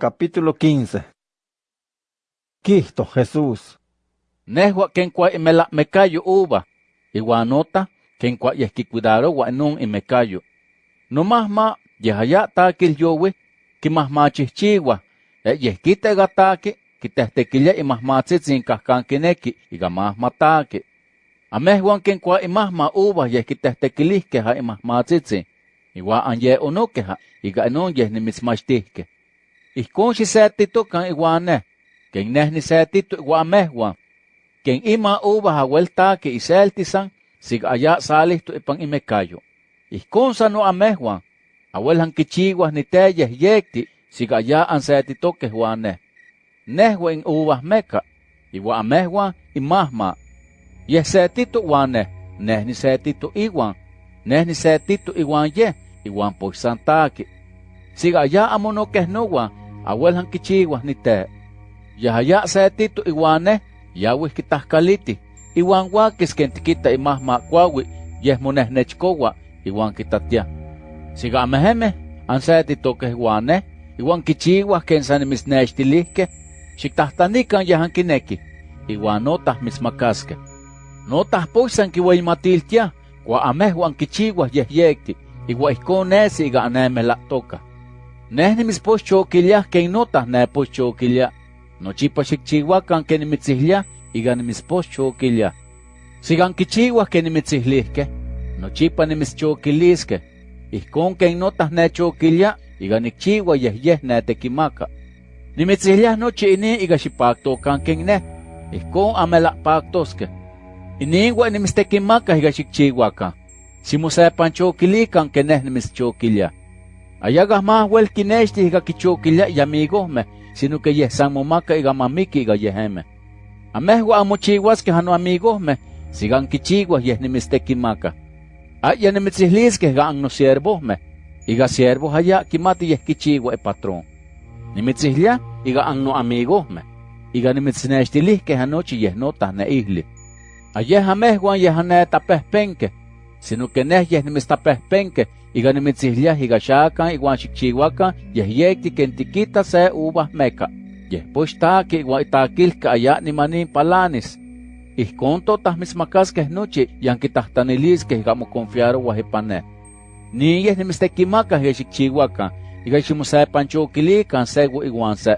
Capítulo 15 Quisto Jesús Nehua ken kwa imela mekayo uva, iwanota ken kwa yehki cuidaro wa nun imekayo. No mahma yehaya takil yowe, ki mahma chichiwa, e yehkite gatake, ki tehtekilia imahma tzitzin kahkankineki, iga mahma take. Amehuan ken kwa imahma uva yehki tehtekilihke ha imahma tzitzin, iwa anye onokeha, iga enon yeh nimitzmachtihke. Ihkon xisetitu kan iwane, ken neh nisetitu iwa amehuan, ken ima uva haweltake iseltisan, sig aya salihtu ipan imekayo. Ihkon sa no amehuan, awelhan kichiwas ni teyeh yekti, sig aya ansetitoke huane. Nehwa in uvas meka, iwa amehuan imahma. Yeh setitu wane, neh ni setitu iwan, neh ni setitu iwan yeh, iwan poisantake. Sig aya amonokehnuwan, awel han kichiwa ni te. Yahaya sa tito iwaneh, yawih kitahkaliti, iwan wakis ken tikita imah makwawi, yeh muneh nechkowa, iwan kitatia. Siga ameheme, an sa tito ke iwane, iwan kichiwa ken sanimisnextilihkeh, xiktahtanikah yahan kineki, iwan notah mismakaskeh. Notah poisan kiwaimatiltiah, kua amehwan yeh yekti, iwa ihkon nesi iga anemeh toka. Neh nimispochokiliah ken notah nepochokiliah, nochipa xikchihuakan ken nimitzihlia iga nimitzpochokiliah. Sigan kichiwah ken nimitzihlijkeh, nochipa nimitzchokiliskeh, ihkon ken notah nechokilia iga nikchiwa yeh yeh netekimaka. Nimitzihliah nochi inin iga xipaktokan ken neh, ihkon amelahpaktoskeh. Iniwa nimitztekimaka iga xikchihuakan, ximosepanchokilikan ken neh nimitzchokilia. Ayagah más wel kinexti iga kichokilia yamigohmeh, sino que yeh san momaka iga mamiki iga yehemeh. Amehua amochihuaskeh ano amigohmeh, sigan kichihuah yeh nimitztekimaka. Aya nimitzihliskeh iga annosiervohmeh, iga siervo haya kimati yeh kichiwa ipatrón. Nimitzihlia iga anno amigohmeh, iga nimitznestilihkeh anochi yeh notah neihli. Ayeh amehuan yeh anetapehpenkeh, sino que neh yeh nimitztapehpenkeh, iga nimitzihliah iga xakan iwan xikchihuakan yeh yekti ken tikita se uvah meka. Yeh pochtaki iwan itakilka aya nimanin palanis. Ihkon totah mitzmakaskeh nochi yan kitahtaniliskeh iga moconfiarowah ipan neh. Ni yeh nimitztekimakah iga xikchihuakan, iga ximosepanchokilikan sewa iwan se.